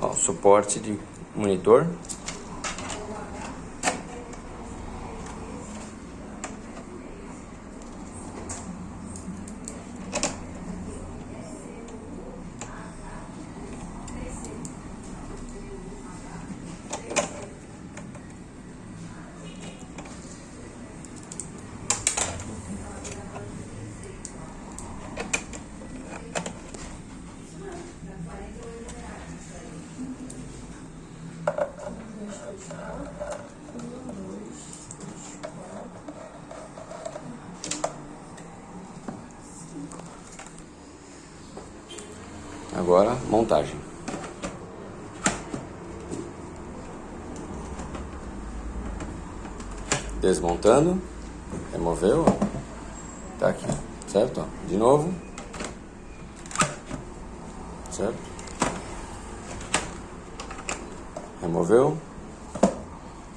Ó, suporte de monitor. Agora, montagem. Desmontando, removeu, tá aqui, certo? De novo, certo? Removeu,